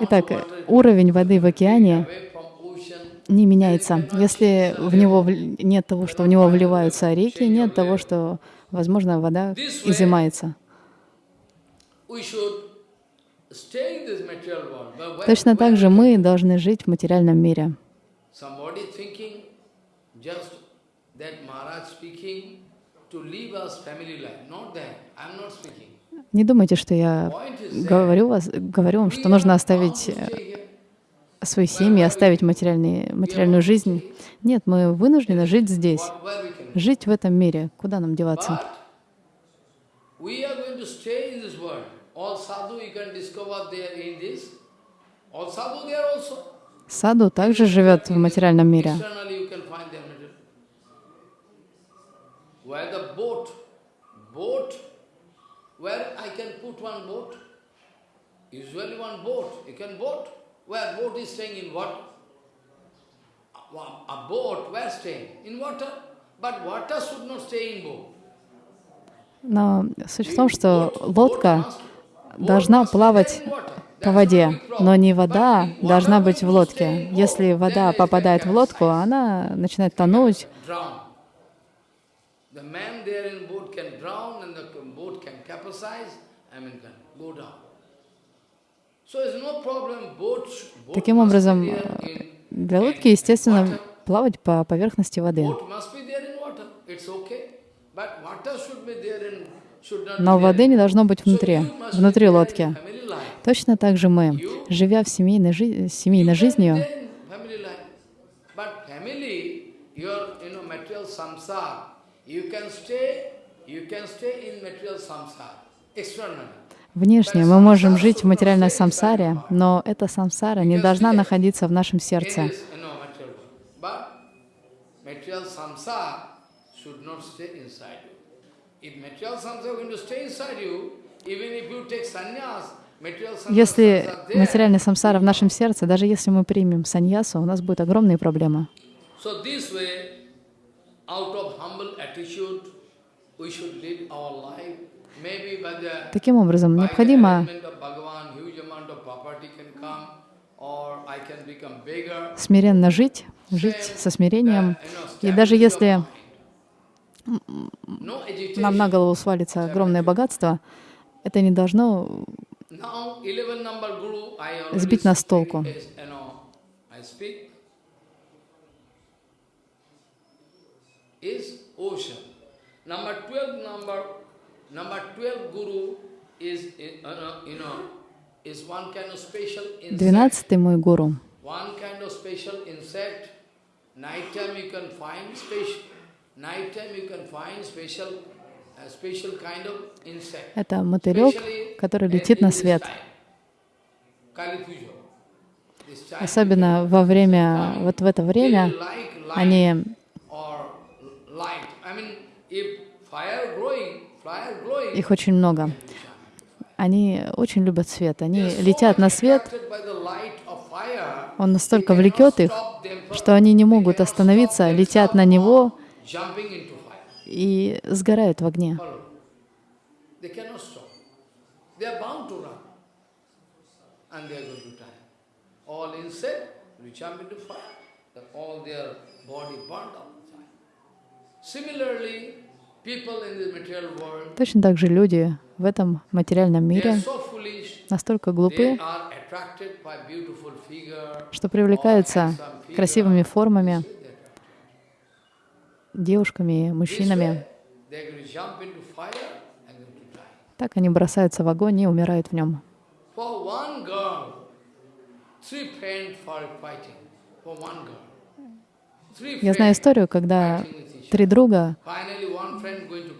Итак, уровень воды в океане не меняется. Если в него нет того, что в него вливаются реки, нет того, что, возможно, вода изымается. Точно так же мы должны жить в материальном мире. Не думайте, что я говорю, вас, говорю вам, что нужно оставить э, свои семьи, оставить материальную жизнь. Нет, мы вынуждены жить здесь, жить в этом мире. Куда нам деваться? Саду также живет в материальном мире. Usually one boat, you can boat. Where boat is staying in water? A boat, where staying? In water. But water should not stay in boat. Но суть в том, что лодка должна плавать по воде, но не вода должна быть в лодке. Если вода попадает в лодку, она начинает тонуть. Таким образом, для лодки, естественно, плавать по поверхности воды. Но воды не должно быть внутри, внутри лодки. Точно так же мы, живя в семейной, жи семейной жизнью, Внешне мы можем жить в материальной самсаре, но эта самсара не должна находиться в нашем сердце. Если материальная самсара в нашем сердце, даже если мы примем саньясу, у нас будут огромные проблемы. Таким образом, необходимо смиренно жить, жить со смирением. И даже если нам на голову свалится огромное богатство, это не должно сбить нас с толку. Двенадцатый мой гуру. Это мотылек, который летит на свет. Особенно во время, вот в это время, они их очень много. Они очень любят свет. Они летят на свет. Он настолько влекет их, что они не могут остановиться, летят на него и сгорают в огне. Точно так же люди в этом материальном мире настолько глупы, что привлекаются красивыми формами, девушками, мужчинами. Так они бросаются в огонь и умирают в нем. Я знаю историю, когда три друга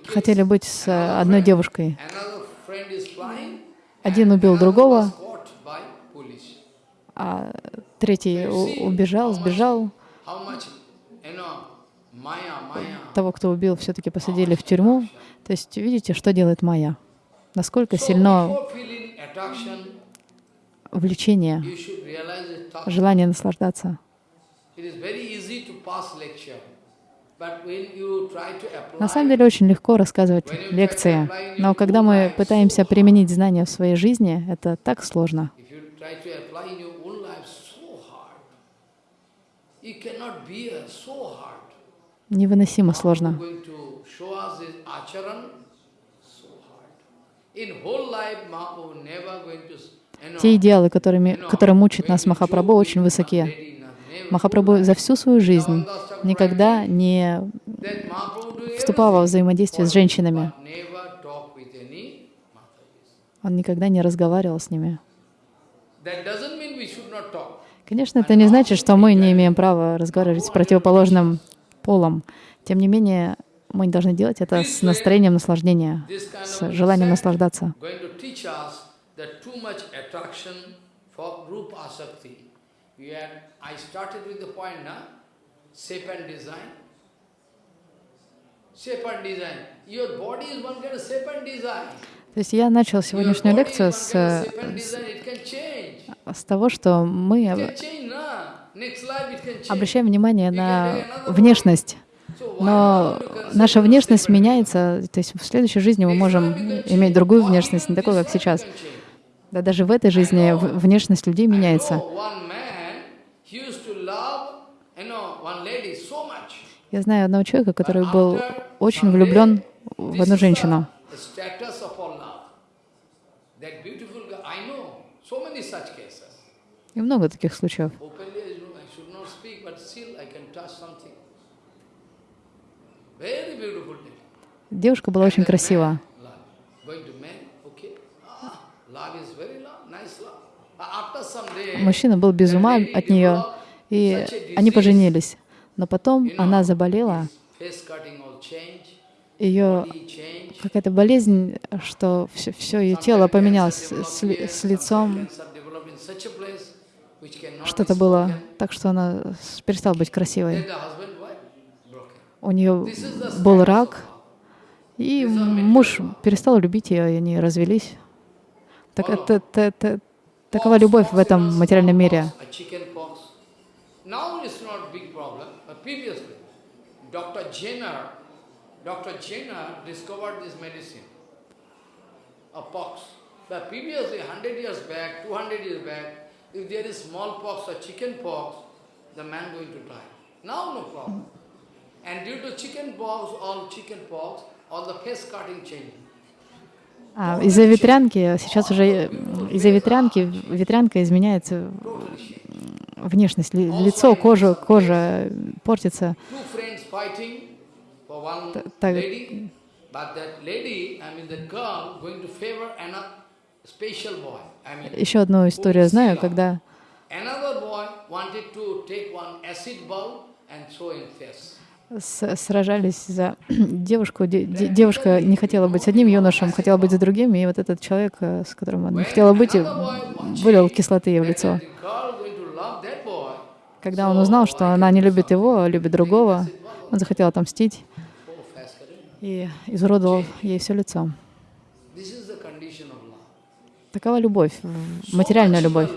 хотели быть с одной девушкой. Один убил другого, а третий убежал, сбежал. Того, кто убил, все-таки посадили в тюрьму. То есть видите, что делает Майя? Насколько сильно влечение, желание наслаждаться. На самом деле очень легко рассказывать лекции, но когда мы пытаемся применить знания в своей жизни, это так сложно. Невыносимо сложно. Те идеалы, которыми, которые мучат нас Махапрабху, очень высокие. Махапрабху за всю свою жизнь никогда не вступал во взаимодействие с женщинами. Он никогда не разговаривал с ними. Конечно, это не значит, что мы не имеем права разговаривать с противоположным полом. Тем не менее, мы не должны делать это с настроением наслаждения, с желанием наслаждаться. То есть я начал сегодняшнюю лекцию с, с, с того, что мы обращаем внимание на внешность. Но наша внешность меняется, то есть в следующей жизни мы можем иметь другую внешность, не такую, как сейчас. Да даже в этой жизни внешность людей меняется. Я знаю одного человека, который был очень влюблен в одну женщину. И много таких случаев. Девушка была очень красива. Мужчина был без ума от нее, и они поженились. Но потом она заболела, ее какая-то болезнь, что все, все ее тело поменялось с, с лицом. Что-то было так, что она перестала быть красивой. У нее был рак, и муж перестал любить ее, и они развелись. Так, это, это, это, такова любовь в этом материальном мире. Previously, Dr. Jenner, Dr. Jenner discovered this medicine of pox. But previously, 100 years back, 200 years back, if there is smallpox or chicken pox, the man going to die. Now no problem. And due to chicken pox, all chicken А, из-за ветрянки, сейчас уже из-за ветрянки, ветрянка изменяется внешность, лицо, кожа, кожа портится. Так, еще одну историю знаю, когда сражались за девушку. Девушка не хотела быть с одним юношем, хотела быть с другим, и вот этот человек, э, с которым она не хотела быть, вылил кислоты ей в лицо. Когда он узнал, что она не любит его, а любит другого, он захотел отомстить и изуродовал ей все лицо. Такова любовь, материальная любовь.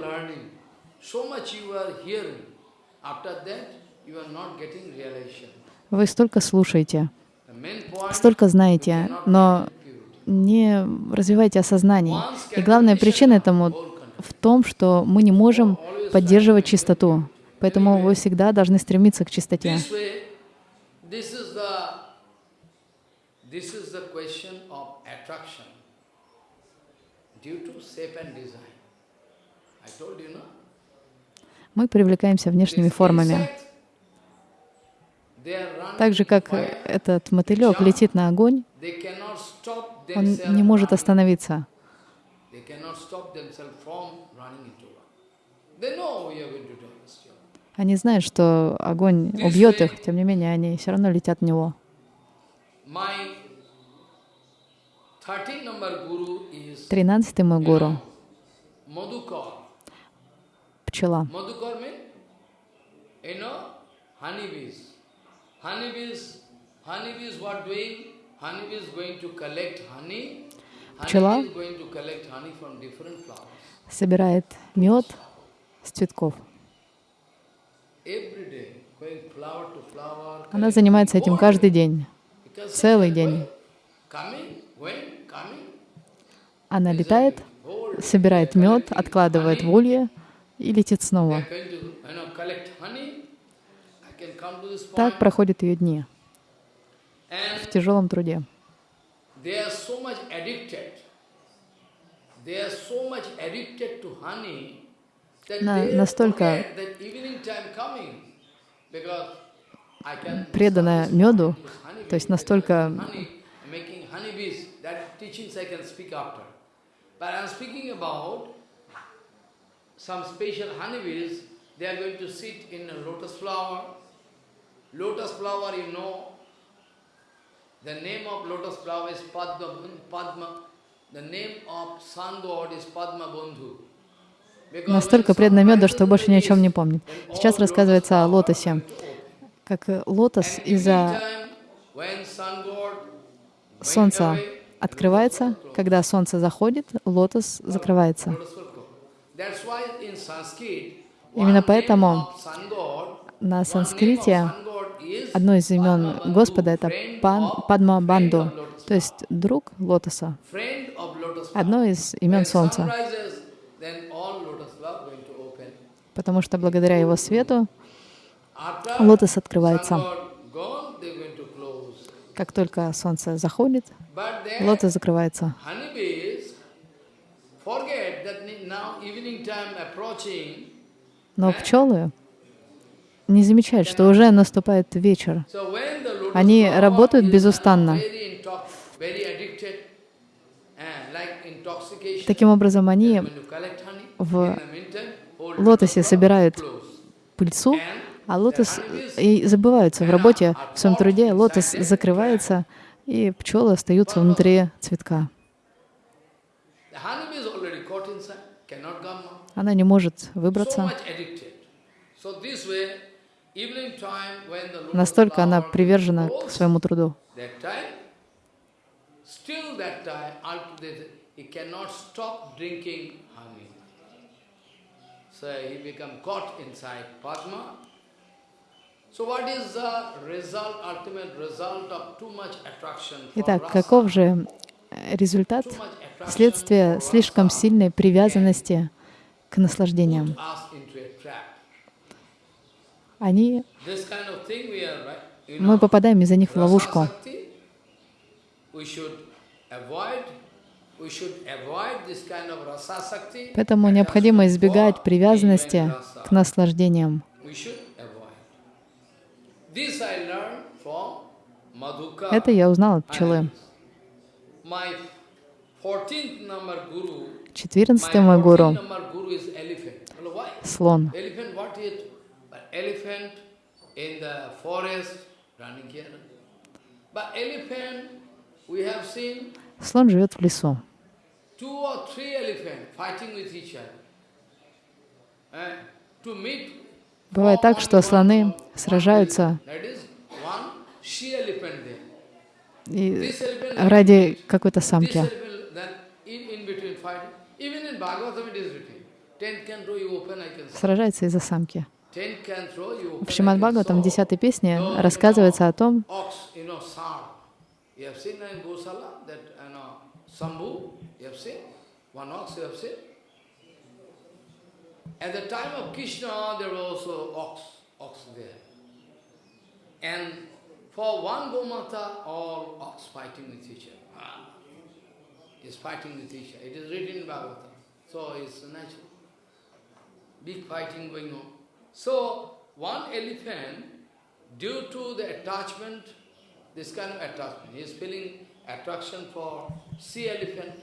Вы столько слушаете, столько знаете, но не развиваете осознание. И главная причина этому в том, что мы не можем поддерживать чистоту. Поэтому вы всегда должны стремиться к чистоте. Мы привлекаемся внешними формами. insect, they are running Так же, как этот мотылек летит на огонь, он не может остановиться. Они знают, что огонь убьет их, тем не менее, они все равно летят в него. My 13 number guru is Тринадцатый мой гуру пчела. Пчела собирает мед с цветков. Она занимается этим каждый день, целый день. Она летает, собирает мед, откладывает в улье и летит снова. Так проходят ее дни в тяжелом труде. На- настолько преданная меду, то есть настолько some special honeybees, they are going to sit in a lotus flower. Lotus flower, you know, the name of lotus flower is Padma, Padma. The name of sun god is Padma Bandhu. Настолько меду, rises что больше ни о чем не помнит. Сейчас рассказывается о лотосе. Как э, лотос из-за солнца открывается, когда солнце заходит, лотос закрывается. Именно поэтому на санскрите одно из имен Господа — это Пан, Падма Банду, то есть друг лотоса. Одно из имен Солнца, потому что благодаря его свету лотос открывается. Как только солнце заходит, лотос закрывается. honeybees forget that ni- now evening time approaching, Но пчелы не замечают, что уже наступает вечер. Они работают безустанно. Таким образом, они в лотосе собирают пыльцу, а лотос и забываются в работе, в своем труде, лотос закрывается, и пчелы остаются внутри цветка. Она не может выбраться. Настолько она привержена к своему труду. Итак, каков же э, результат следствия слишком сильной привязанности к наслаждениям? put us into a trap. Они, This kind of thing we are, right? You мы попадаем из-за них в ловушку. Поэтому необходимо избегать привязанности к наслаждениям. Это я узнал от пчелы. My 14th number guru, Четырнадцатый мой 14th гуру слон. Elephant, in the forest running here. But elephant, we have seen Слон живет в лесу. two or three elephants fighting with each other. Eh, to meet Бывает так, что слоны сражаются и ради какой-то самки. Сражается из-за самки. В Шримад Бхагаватам, в. 10 песне, рассказывается о том, Ox, you know, Sar. You have seen in Gosala that, you know, Sambhu, you have seen? One ox you have seen? At the time of Krishna, there was also ox, ox there. And for one Gomata, all ox fighting with each other. Ah, is fighting with each other. It is written in Bhagavatam. So it's natural. big fighting going on. So, one elephant, due to the attachment, this kind of attachment, he is feeling attraction for sea elephant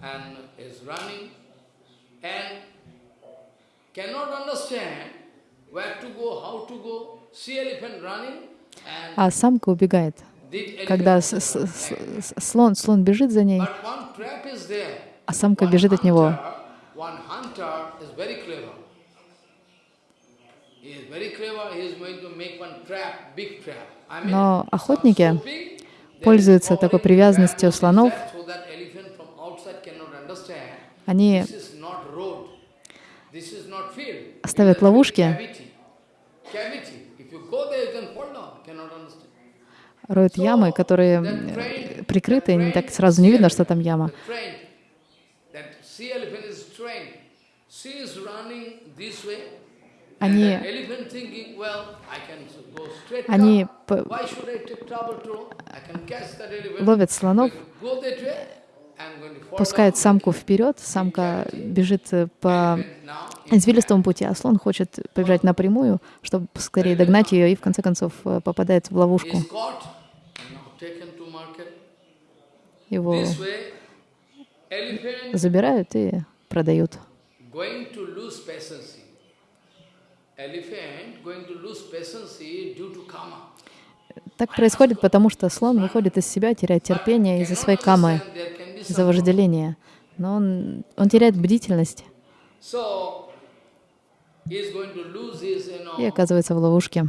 and is running and cannot understand where to go, how to go. Sea elephant running and А самка убегает. Когда с- с- с- слон, слон бежит за ней, а самка бежит от него. hunter- One hunter is very clever. He is very clever. He is going to make one trap, big trap. I mean, Но охотники пользуются такой привязанностью слонов. Они ставят ловушки. Роют ямы, которые прикрыты, и так сразу не видно, что там яма. The train, that sea elephant is trained. She is running this way. Они- Они ловят слонов, пускают самку вперед, самка бежит э, по извилистому пути, а слон хочет побежать напрямую, чтобы скорее догнать ее и в конце концов э, попадает в ловушку. Его забирают и продают. Так происходит, потому что слон выходит из себя, теряет терпение из-за своей камы, из-за вожделения. Но он, он теряет бдительность и оказывается в ловушке.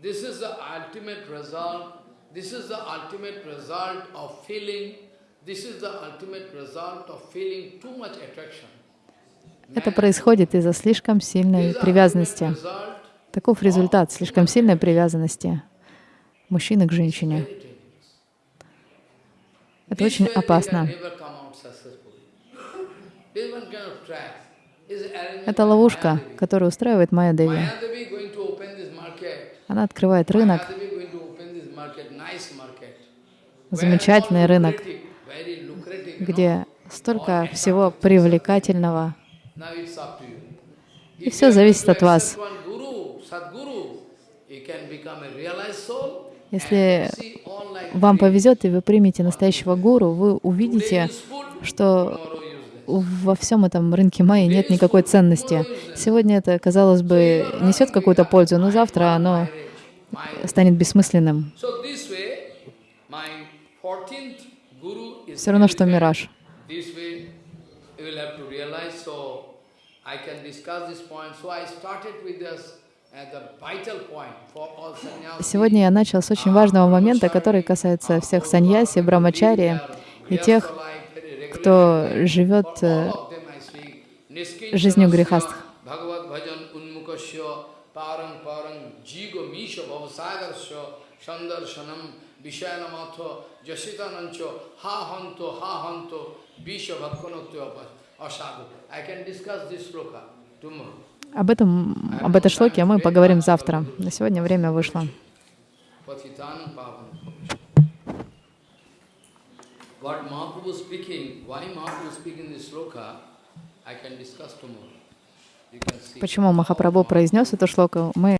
This is the, ultimate result. This is the ultimate result of feeling. This is the ultimate result of feeling too much attraction. Это происходит из-за слишком сильной привязанности. Таков результат слишком сильной привязанности мужчины к женщине. Это очень опасно. Это ловушка, которую устраивает Майя Деви. Mayadevi going to open this market. Она открывает рынок, замечательный рынок, где столько всего привлекательного. И are зависит от вас. Если вам повезет, и вы примете настоящего гуру, вы увидите, что. Во всем этом рынке майи нет никакой ценности. Сегодня это, казалось бы, несет какую-то пользу, но завтра оно станет бессмысленным. So this way, my 14th guru is Все равно, что мираж. Сегодня я начал с очень важного момента, который касается всех саньяси, брамачари и тех, кто живет э, жизнью грехастх. Об этом, об этой шлоке мы поговорим завтра. На сегодня время вышло. What Mahaprabhu speaking, why Mahaprabhu speaking this sloka, I can discuss tomorrow. Почему Махапрабху произнес эту шлоку, мы